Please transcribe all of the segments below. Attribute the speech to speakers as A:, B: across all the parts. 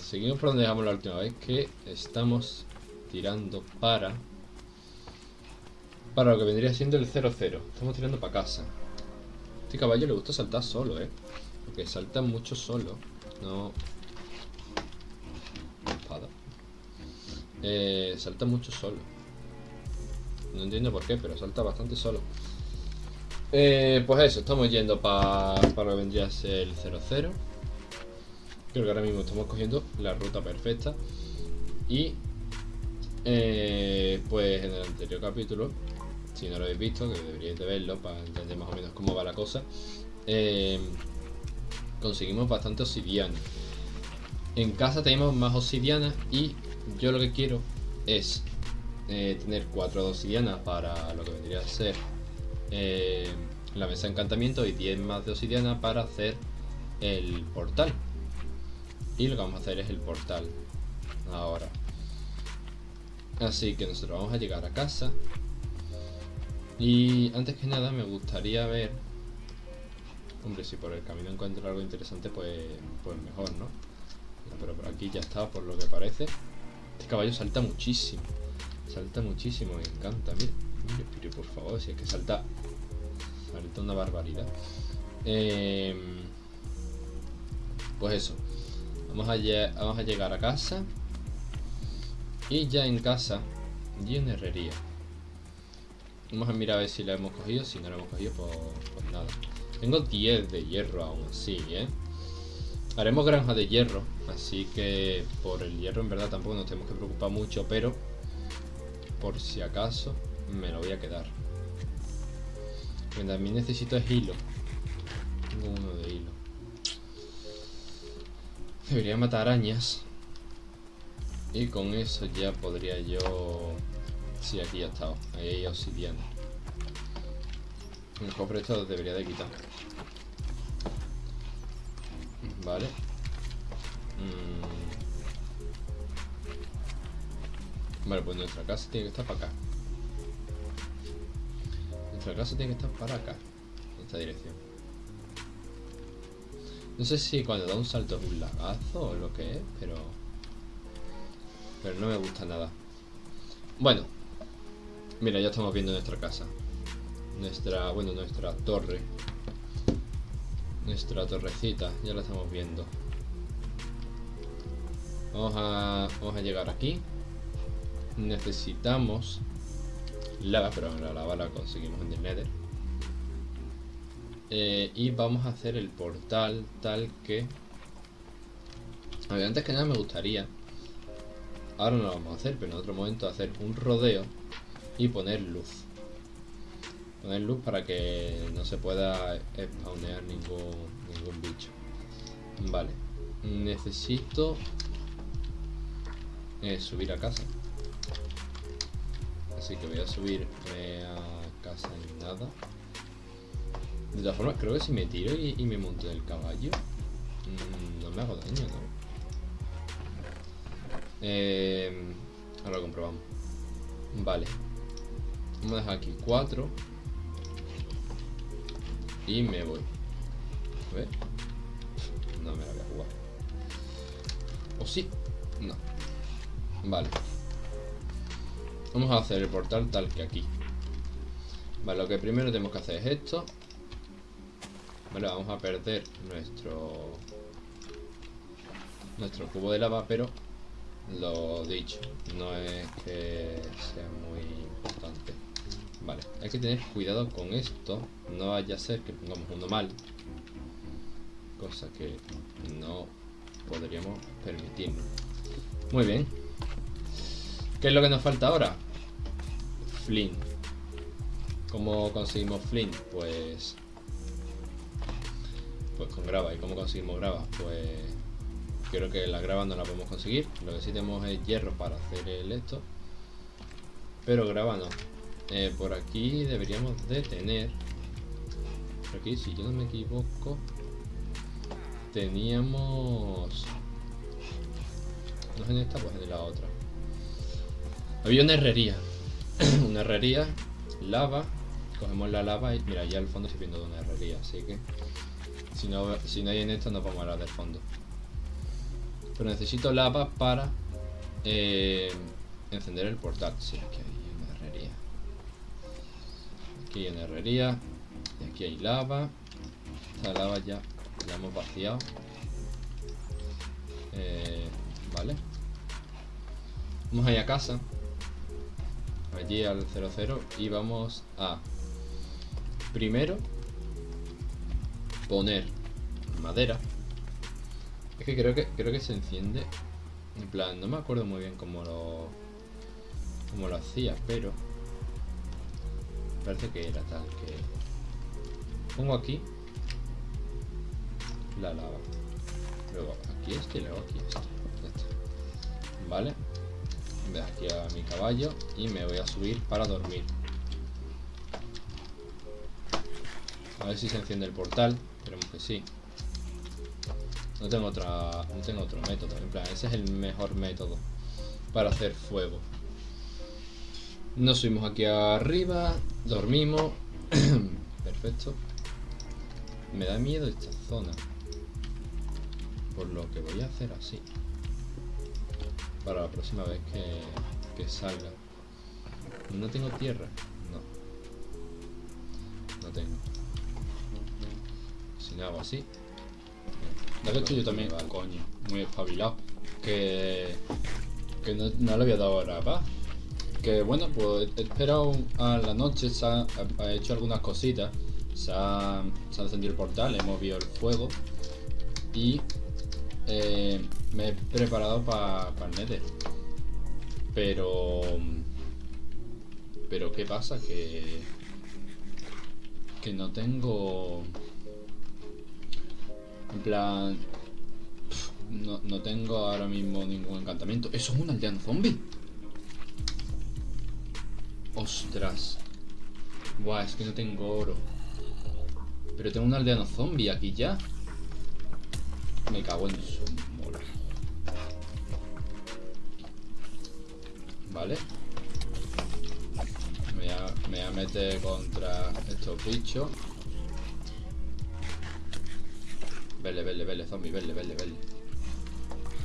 A: Seguimos por donde dejamos la última vez, que estamos tirando para... Para lo que vendría siendo el 0-0. Estamos tirando para casa. Este caballo le gusta saltar solo, ¿eh? Porque salta mucho solo. No... Espada. Eh, salta mucho solo. No entiendo por qué, pero salta bastante solo. Eh, pues eso, estamos yendo para para lo que vendría a ser el 0-0. Creo que ahora mismo estamos cogiendo la ruta perfecta. Y eh, pues en el anterior capítulo, si no lo habéis visto, que deberíais de verlo para entender más o menos cómo va la cosa, eh, conseguimos bastante obsidiana. En casa tenemos más obsidiana y yo lo que quiero es eh, tener cuatro de obsidiana para lo que vendría a ser la mesa de encantamiento y 10 más de obsidiana para hacer el portal. Y lo que vamos a hacer es el portal. Ahora. Así que nosotros vamos a llegar a casa. Y antes que nada me gustaría ver... Hombre, si por el camino encuentro algo interesante, pues, pues mejor, ¿no? Pero por aquí ya está, por lo que parece. Este caballo salta muchísimo. Salta muchísimo, me encanta. Mira, mire, por favor, si es que salta... Salta una barbaridad. Eh, pues eso. Vamos a, llegar a casa. Y ya en casa, y en herrería. Vamos a mirar a ver si la hemos cogido. Si no la hemos cogido, pues, pues nada. Tengo 10 de hierro aún así, ¿eh? Haremos granja de hierro, así que por el hierro en verdad tampoco nos tenemos que preocupar mucho, pero por si acaso me lo voy a quedar. También necesito es hilo. Tengo uno de hilo. Debería matar arañas. Y con eso ya podría yo... Sí, aquí ya estado. Ahí hay obsidiana. El cofre esto debería de quitar. Vale. Mm. Vale, pues nuestra casa tiene que estar para acá. Nuestra casa tiene que estar para acá. En esta dirección. No sé si cuando da un salto es un lagazo o lo que es, pero... Pero no me gusta nada. Bueno. Mira, ya estamos viendo nuestra casa. Nuestra, bueno, nuestra torre. Nuestra torrecita, ya la estamos viendo. Vamos a, vamos a llegar aquí. Necesitamos lava, pero la lava la conseguimos en el nether. Eh, y vamos a hacer el portal tal que... Antes que nada me gustaría... Ahora no lo vamos a hacer, pero en otro momento hacer un rodeo y poner luz. Poner luz para que no se pueda spawnear ningún, ningún bicho. Vale. Necesito eh, subir a casa. Así que voy a subir a casa en nada. De todas formas, creo que si me tiro y, me monto del caballo, mmm, no me hago daño, ¿no? Eh, ahora lo comprobamos. Vale. Vamos a dejar aquí 4. Y me voy. A ver. No me la voy a jugar. ¿O sí? No. Vale. Vamos a hacer el portal tal que aquí. Vale, lo que primero tenemos que hacer es esto. Vale, vamos a perder nuestro nuestro cubo de lava, pero lo dicho, no es que sea muy importante. Vale, hay que tener cuidado con esto, no vaya a ser que pongamos uno mal, cosa que no podríamos permitirnos. Muy bien. ¿Qué es lo que nos falta ahora? Flint. ¿Cómo conseguimos Flint? Pues pues con grava. ¿Y cómo conseguimos grava? Pues creo que la grava no la podemos conseguir. Lo que sí tenemos es hierro para hacer el esto. Pero grava no. Eh, por aquí deberíamos de tener... Por aquí, si yo no me equivoco, teníamos... No es en esta, pues en la otra. Había una herrería. una herrería, lava. Cogemos la lava y mira, ya al fondo estoy viendo de una herrería, así que si no, si no hay en esto, no podemos hablar del fondo. Pero necesito lava para eh, encender el portal. Sí, aquí hay una herrería. Aquí hay una herrería. Y aquí hay lava. Esta lava ya la hemos vaciado. Eh, vale. Vamos allá a casa. Allí al 00 y vamos a primero poner madera. Es que creo que creo que se enciende. En plan, no me acuerdo muy bien cómo lo cómo lo hacía, pero parece que era tal que pongo aquí la lava. Luego aquí este y luego aquí este. Vale. De aquí a mi caballo y me voy a subir para dormir. A ver si se enciende el portal. Esperemos que sí. No tengo otra. No tengo otro método. En plan, ese es el mejor método para hacer fuego. Nos subimos aquí arriba. Dormimos. Perfecto. Me da miedo esta zona. Por lo que voy a hacer así. Para la próxima vez que, que salga. No tengo tierra. No. No tengo. Hago así.
B: Que estoy yo también, coño, muy espabilado. Que, que no, no le había dado la paz. Que bueno, pues he esperado a la noche, se ha, ha hecho algunas cositas. Se ha, se ha encendido el portal, hemos movido el fuego. Y eh, me he preparado para el Nether. Pero... Pero ¿qué pasa? Que... Que no tengo... No, no tengo ahora mismo ningún encantamiento. ¿Eso es un aldeano zombie? Ostras. Buah, es que no tengo oro. Pero tengo un aldeano zombie aquí ya. Me cago en su mola. Vale. Me voy, me voy a meter contra estos bichos. Vele, vele, vele, zombie, vele, vele, vele.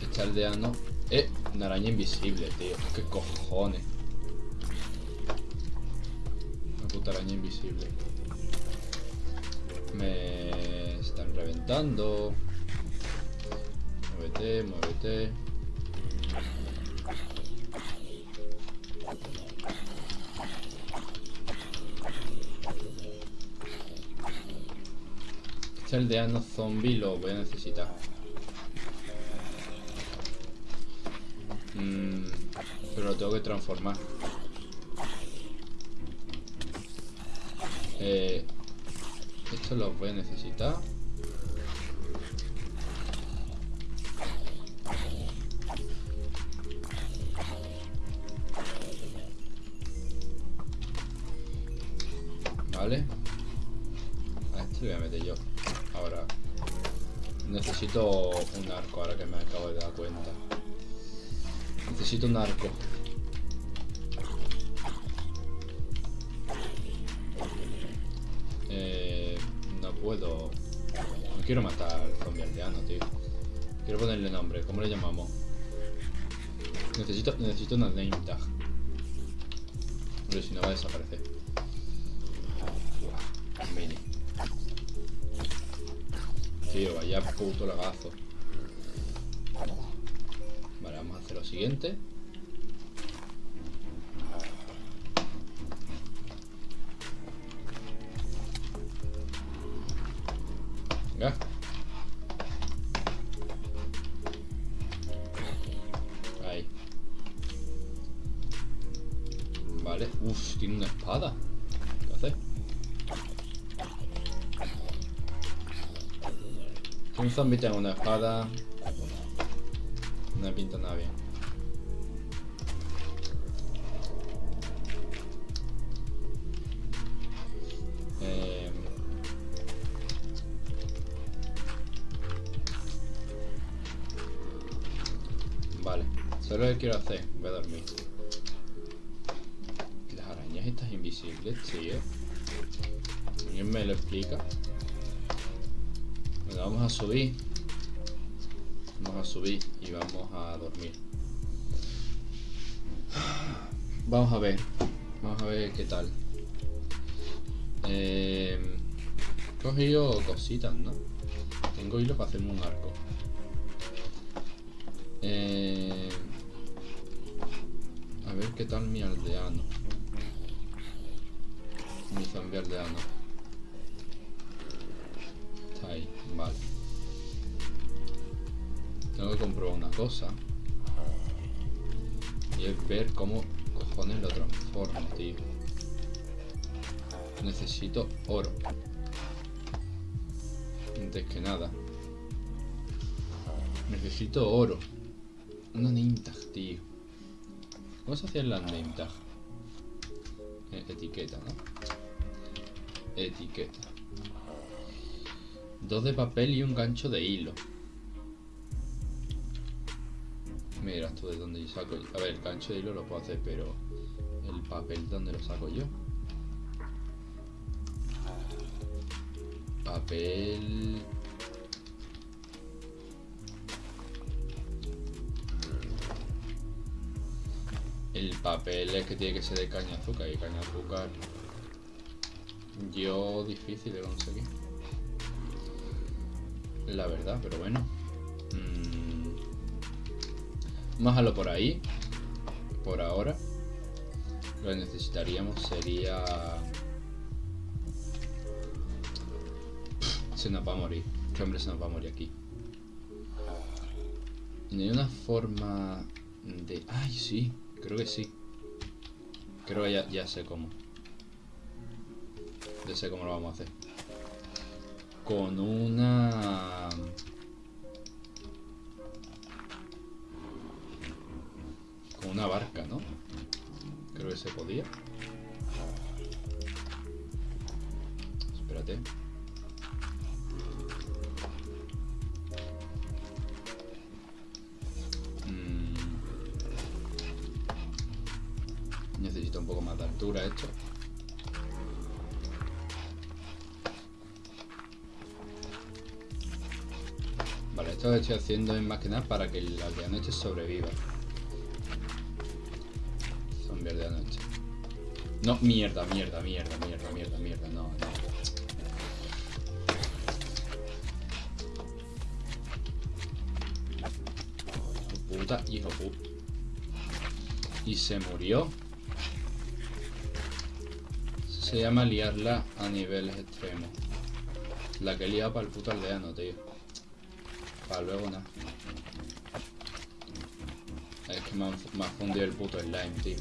B: Este aldeano. Eh, una araña invisible, tío. ¿Qué cojones? Una puta araña invisible. Me están reventando. Muévete, muévete. Aldeano zombie lo voy a necesitar. Mm, pero lo tengo que transformar. Eh, esto lo voy a necesitar. Vale. A este lo voy a meter yo. Necesito un arco ahora que me acabo de dar cuenta. Necesito un arco. Eh, no puedo. No quiero matar al zombie aldeano, tío. Quiero ponerle nombre. ¿Cómo le llamamos? Necesito, necesito una name tag. Pero si no va a desaparecer. Tío, vaya puto lagazo. Vale, vamos a hacer lo siguiente. Un zombie tenga una espada. No me pinta nada bien. Eh, Vale, solo lo que quiero hacer, voy a dormir. Las arañas estas invisibles, tío. ¿Alguien me lo explica? Vamos a subir. Vamos
A: a subir y vamos a dormir. Vamos a ver. Vamos a ver qué tal. Eh, he cogido cositas, ¿no? Tengo hilo para hacerme un arco. Eh, a ver qué tal mi aldeano. Mi zombie aldeano. Cosa. Y es ver cómo cojones lo transformo, tío. Necesito oro. Antes que nada. Necesito oro. Una name tag, tío. ¿Cómo se hacían las name tag? Eh, etiqueta, ¿no? Etiqueta. Dos de papel y un gancho de hilo. Mira, esto de dónde yo saco. A ver, el gancho de hilo lo puedo hacer, pero el papel, ¿dónde lo saco yo? Papel. El papel es que tiene que ser de caña de azúcar y caña azúcar yo difícil de conseguir. La verdad, pero bueno. Mm. Más a lo por ahí. Por ahora. Lo que necesitaríamos sería... Se nos va a morir. ¿Qué hombre se nos va a morir aquí? No una forma de... ¡Ay, sí! Creo que sí. Creo que ya, ya sé cómo. Ya sé cómo lo vamos a hacer. Con una... una barca, ¿no? Creo que se podía. Espérate. Mm. Necesito un poco más de altura esto. Vale, esto lo estoy haciendo es más que nada para que el aldeano este sobreviva. Zombie de noche. No, mierda, mierda, mierda, mierda, mierda, mierda, no, no. Puta, hijo puta. Y se murió. Se llama liarla a niveles extremos. La que lía para el puto aldeano, tío. Para luego nada. Es que me ha fundido el puto slime, tío.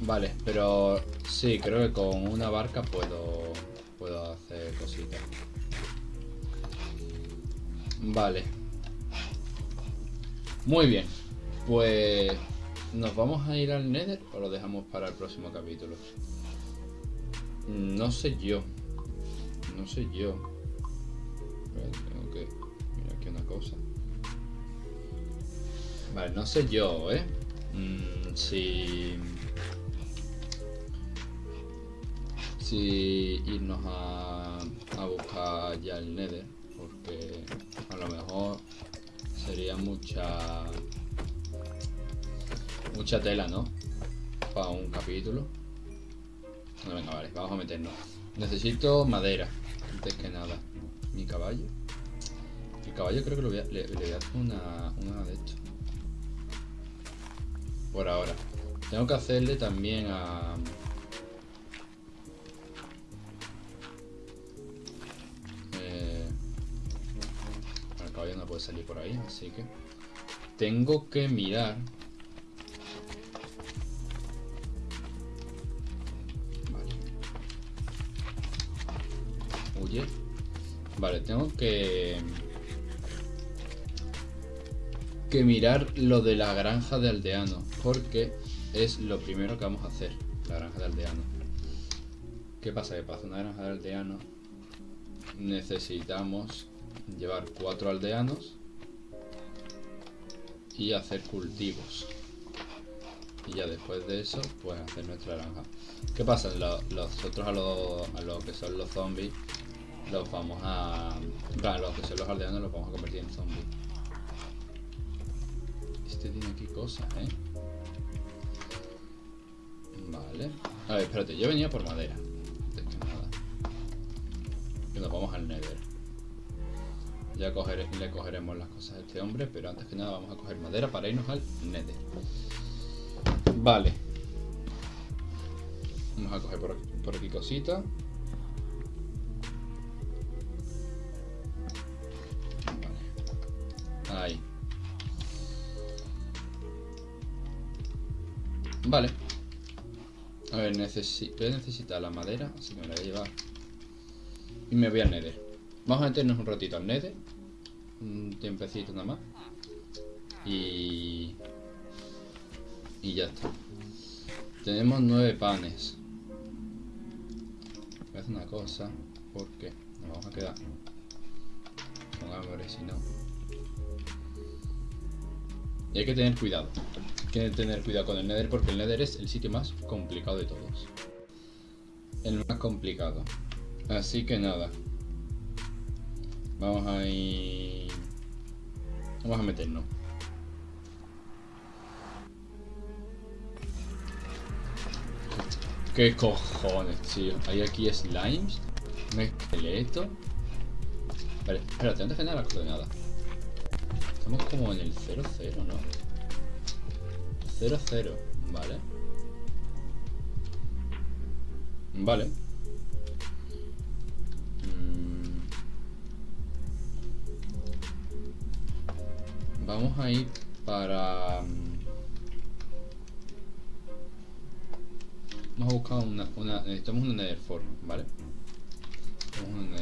A: Vale, pero sí, creo que con una barca puedo puedo hacer cositas. Vale. Muy bien. Pues ¿Nos vamos a ir al Nether o lo dejamos para el próximo capítulo? No sé yo. No sé yo. Tengo que mirar aquí una cosa. Vale, no sé yo, ¿eh? Mm, si... Si irnos a, a buscar ya el Nether. Porque a lo mejor sería mucha mucha tela, ¿no? Para un capítulo. Venga, vale, vamos a meternos. Necesito madera, antes que nada. Mi caballo. El caballo creo que lo voy a, le, voy a hacer una, una de esto. Por ahora. Tengo que hacerle también a... salir por ahí, así que... Tengo que mirar Huye. Vale, tengo que... Que mirar lo de la granja de aldeano. Porque es lo primero que vamos a hacer. La granja de aldeano. ¿Qué pasa? Que para hacer una granja de aldeano necesitamos llevar cuatro aldeanos y hacer cultivos. Y ya después de eso, pues hacer nuestra granja. ¿Qué pasa? Los, otros a lo, a lo que son los zombies
B: los vamos a... Claro, los que son los aldeanos los vamos a convertir en zombies. Este tiene aquí cosas, ¿eh? Vale. A ver, espérate, yo venía por madera. Antes que nada. Y nos vamos al nether. Ya le cogeremos las cosas a este hombre, pero antes que nada vamos a coger madera para irnos al nether. Vale. Vamos a coger por aquí, por aquí cositas. Vale. Ahí. Vale. A ver, necesito, voy a necesitar la madera, así que me la voy a llevar. Y me voy al nether. Vamos a meternos un ratito al nether. Un tiempecito nada más. Y... Y ya está. Tenemos nueve panes. Voy a hacer una cosa, porque nos vamos a quedar con hambre si no. Y hay que tener cuidado. Hay que tener cuidado con el Nether porque el Nether es el sitio más complicado de todos. El más complicado. Así que nada. Vamos a ir... Vamos a meternos. ¿Qué cojones, tío? Hay aquí slimes, un esqueleto. Vale, espérate, antes de nada las coordenadas. Estamos como en el 0-0, ¿no? 0-0, vale. Vale. Vamos a ir para... Mm, vamos a buscar una... una necesitamos una Nether ¿vale? Necesitamos una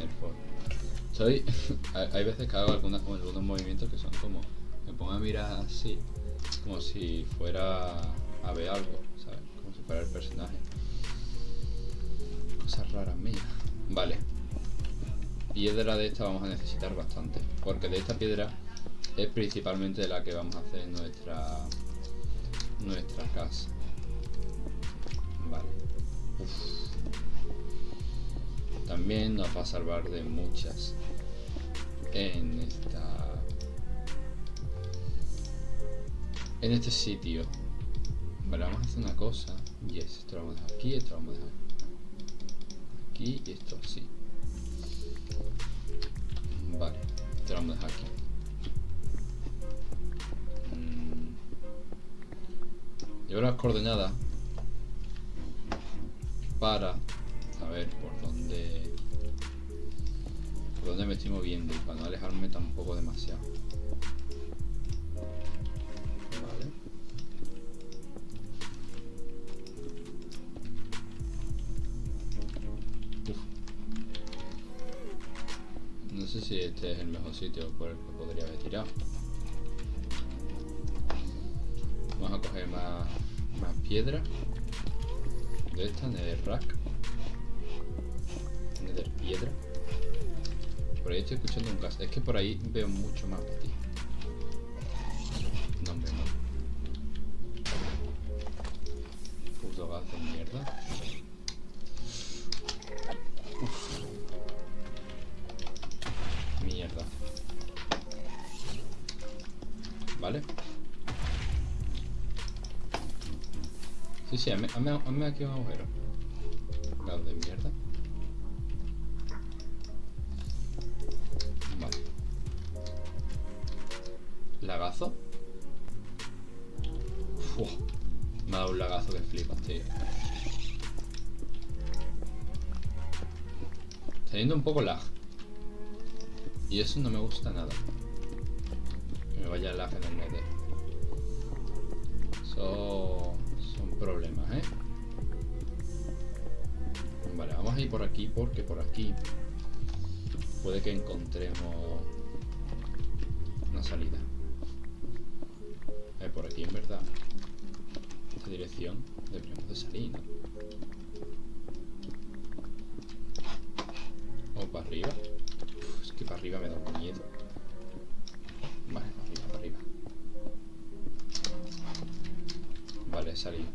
B: Soy... hay veces que hago algunos movimientos que son como... Me pongo a mirar así, como si fuera a ver algo, ¿sabes? Como si fuera el personaje. Cosas raras mías. Vale. Piedra de esta vamos a necesitar bastante, porque de esta piedra es principalmente la que vamos a hacer nuestra nuestra casa. Vale. También nos va a salvar de muchas en esta en este sitio. Vale vamos a hacer una cosa. Yes esto lo vamos a dejar aquí esto lo vamos a dejar aquí y esto así. Vale esto lo vamos a dejar aquí las coordenadas para saber por dónde por dónde me estoy moviendo y para no alejarme tampoco demasiado. Vale. No sé si este es el mejor sitio por el que podría haber tirado. Piedra. De esta, nether rack. Nether piedra. Por ahí estoy escuchando un gas. Es que por ahí veo mucho más ti. No, hombre, no. Puto gas de mierda. Uf. Mierda. Vale. Sí, sí, hazme, hazme aquí un agujero. Gas de mierda. lagazo. me ha dado un lagazo que flipas, tío. Yendo un poco lag. Y eso no me gusta nada. Ir por aquí porque por aquí puede que encontremos una salida por aquí en verdad. Esta dirección deberíamos de salir, ¿no? O para arriba. es que para arriba me da un miedo. Vale, para arriba, para arriba. Vale, salido.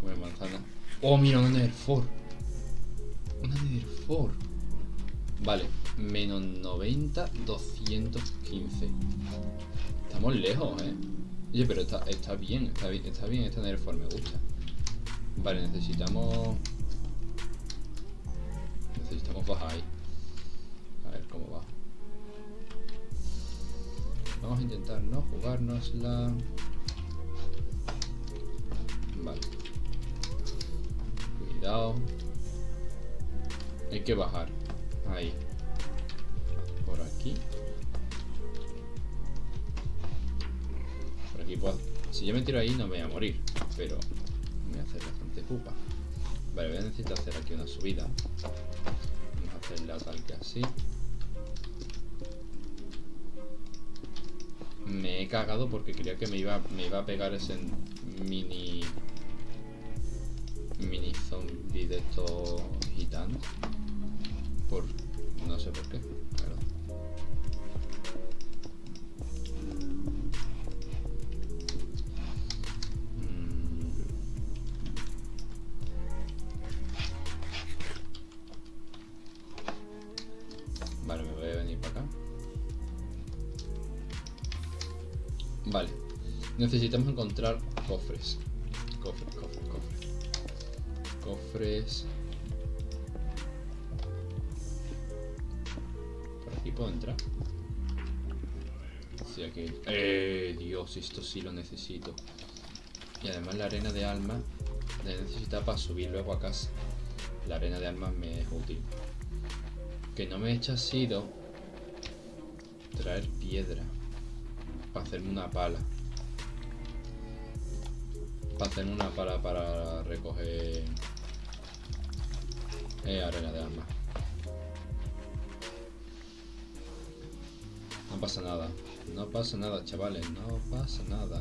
B: Comer manzana. Oh, mira, una Nether 4. Una Nether 4.
A: Vale, menos 90, 215. Estamos lejos, ¿eh? Oye, pero está, está bien, está bien, está bien este Nerfor, me gusta. Vale, necesitamos... Necesitamos bajar ahí. A ver cómo va. Vamos a intentar no jugárnosla. Vale. Cuidado. Hay que bajar. Ahí. Por aquí. Por aquí puedo... Si yo me tiro ahí no me voy a morir. Pero me voy a hacer bastante pupa. Vale, voy a necesitar hacer aquí una subida. Vamos a hacerla tal que así. Me he cagado porque creía que me iba, me iba a pegar ese mini... Mini zombie de estos gitanos. Por... no sé por qué, mm. Me voy a venir para acá. Vale. Necesitamos encontrar cofres. Cofres. puedo entrar? Sí, aquí. ¡Eh! Dios, esto sí lo necesito. Y además la arena de alma la necesita para subir luego a casa. La arena de alma me es útil. Que no me he hecho sido traer piedra para hacerme una pala. Para hacerme una pala para recoger eh, arena de alma. No pasa nada. No pasa nada, chavales. No pasa nada.